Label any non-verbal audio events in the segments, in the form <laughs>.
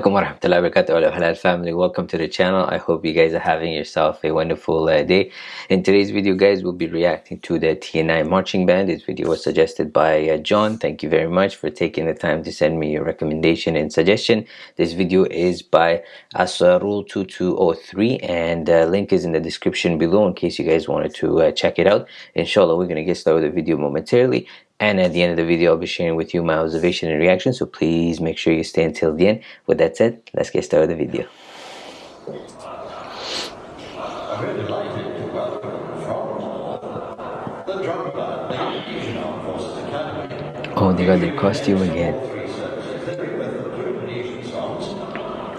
warahmatullahi wabarakatuh. Halal family. Welcome to the channel. I hope you guys are having yourself a wonderful uh, day. In today's video guys we'll be reacting to the tni marching band. This video was suggested by uh, john. Thank you very much for taking the time to send me your recommendation and suggestion. This video is by asarul 2203 and uh, link is in the description below in case you guys wanted to uh, check it out. Inshallah we're gonna get started with the video momentarily and at the end of the video, I'll be sharing with you my observation and reaction. So please make sure you stay until the end. With that said, let's get started with the video. Oh, they got their costume again.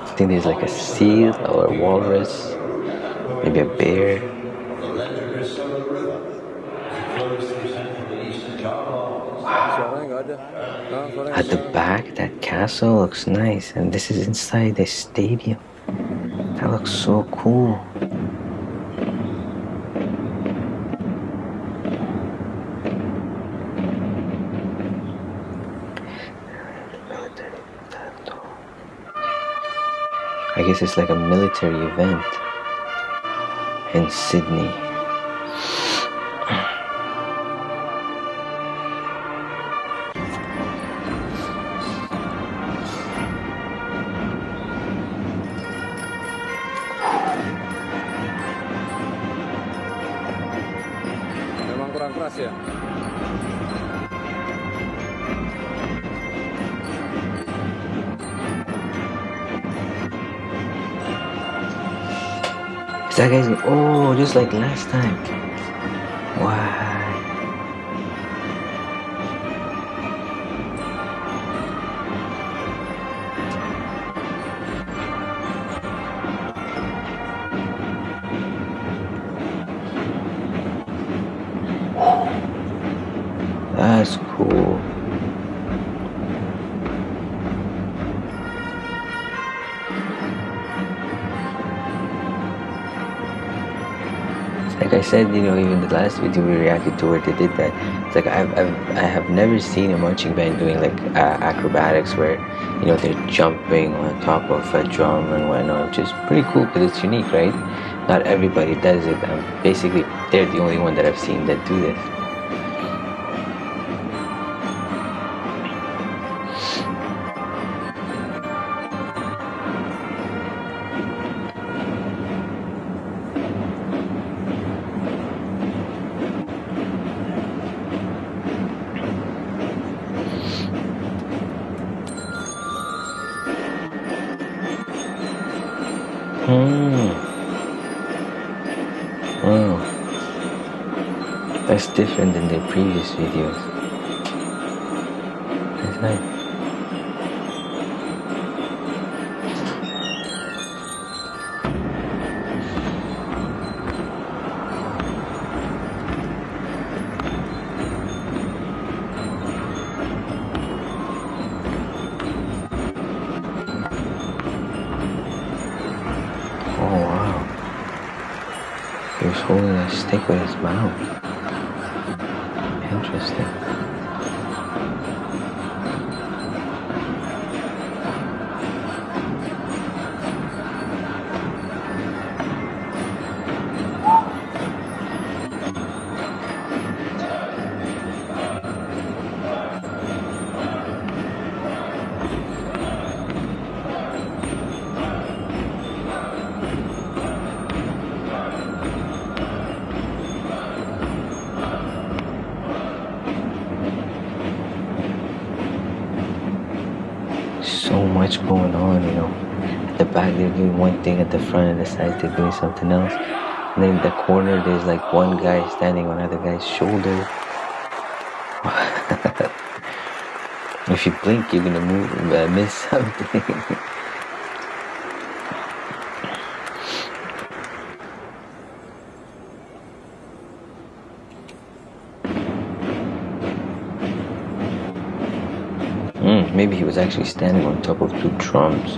I think there's like a seal or a walrus, maybe a bear. At the back, that castle looks nice, and this is inside the stadium. That looks so cool. I guess it's like a military event in Sydney. Ya Is that guy's oh just like last time. Wow Like I said, you know, even the last video we reacted to where they did that, it's like I've, I've I have never seen a marching band doing like uh, acrobatics where, you know, they're jumping on top of a drum and whatnot, which is pretty cool because it's unique, right? Not everybody does it. Um, basically, they're the only one that I've seen that do this. That's different than the previous videos. That's nice. Oh wow. He was holding a stick with his mouth. Interesting. Much going on, you know. At the back they're doing one thing, at the front and the side they're doing something else. And then in the corner there's like one guy standing on another guy's shoulder. <laughs> if you blink you're gonna move uh, miss something. <laughs> He was actually standing on top of two drums.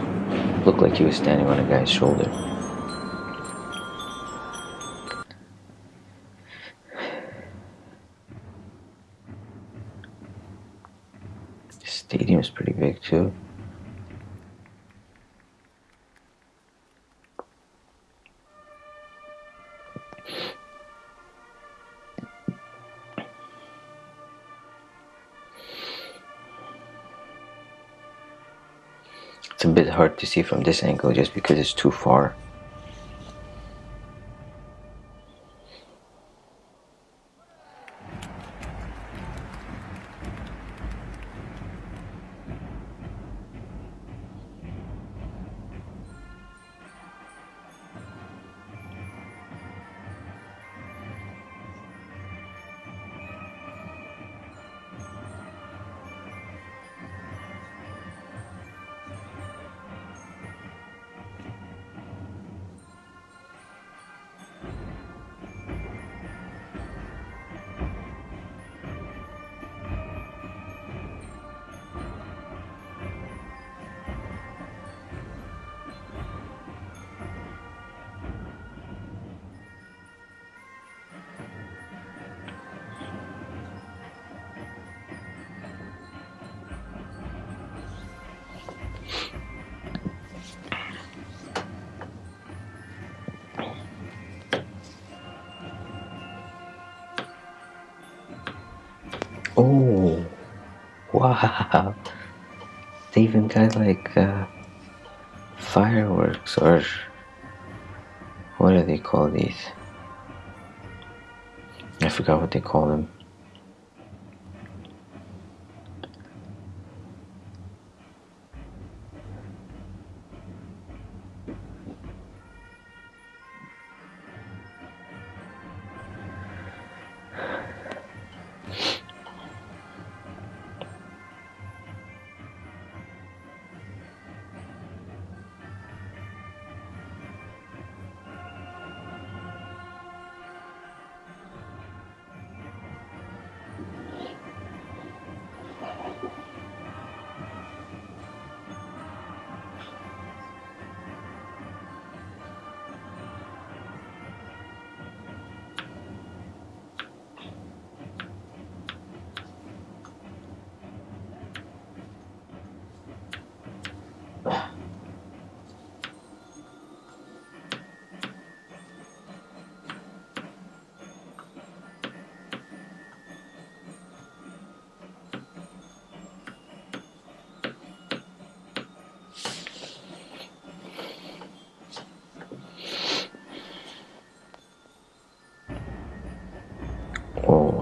Looked like he was standing on a guy's shoulder. The stadium's pretty big too. A bit hard to see from this angle just because it's too far. Oh, wow. They even got like uh, fireworks or what do they call these? I forgot what they call them.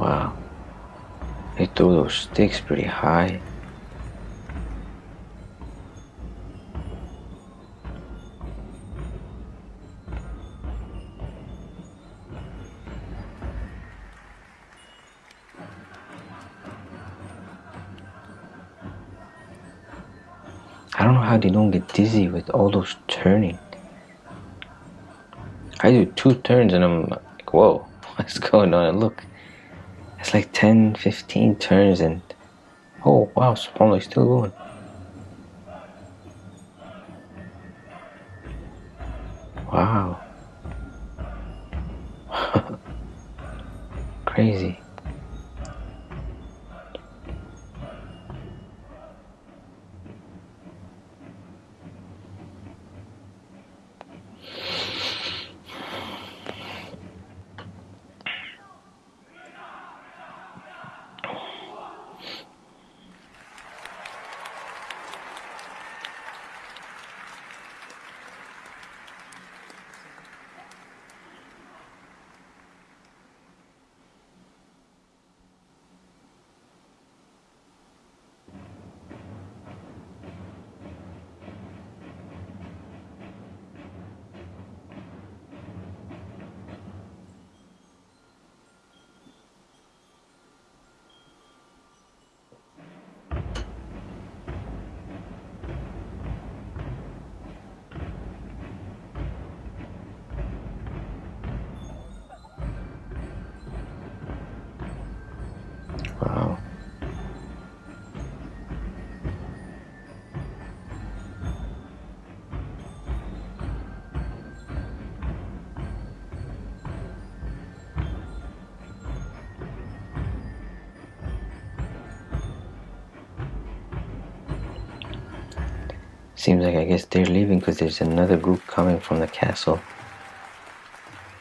Wow. They threw those sticks pretty high. I don't know how they don't get dizzy with all those turning. I do two turns and I'm like, whoa, <laughs> what's going on? And look, it's like 10, 15 turns and oh wow, Subhanallah, still going. Wow. <laughs> Crazy. Seems like I guess they're leaving because there's another group coming from the castle.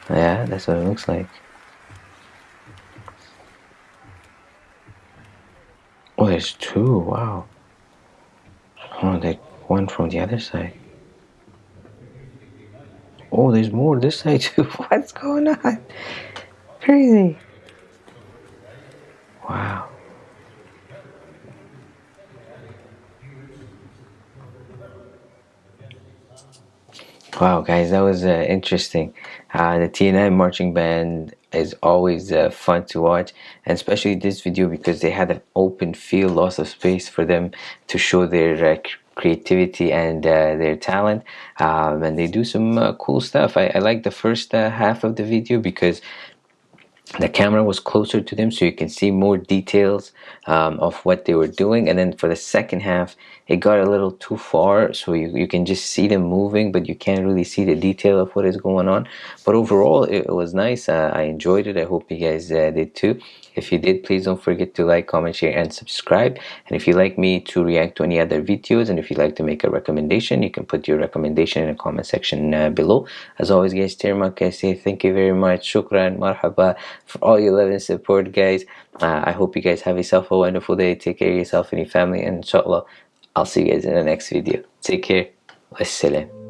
Yeah, that's what it looks like. Oh, there's two. Wow. Oh, they one from the other side. Oh, there's more this side too. <laughs> What's going on? Crazy. Wow. Wow, guys, that was uh, interesting. Uh, the TNI marching band is always uh, fun to watch, and especially this video because they had an open field, lots of space for them to show their uh, creativity and uh, their talent um, and they do some uh, cool stuff I, I like the first uh, half of the video because the camera was closer to them so you can see more details um, of what they were doing. And then for the second half it got a little too far so you, you can just see them moving but you can't really see the detail of what is going on. But overall it, it was nice. Uh, I enjoyed it. I hope you guys uh, did too. If you did please don't forget to like comment share and subscribe. And if you like me to react to any other videos and if you'd like to make a recommendation you can put your recommendation in the comment section uh, below. As always guys Tirmak I say thank you very much. Shukran marhaba for all your love and support guys. Uh, I hope you guys have yourself a wonderful day. Take care of yourself and your family and inshallah I'll see you guys in the next video. Take care. Wassalam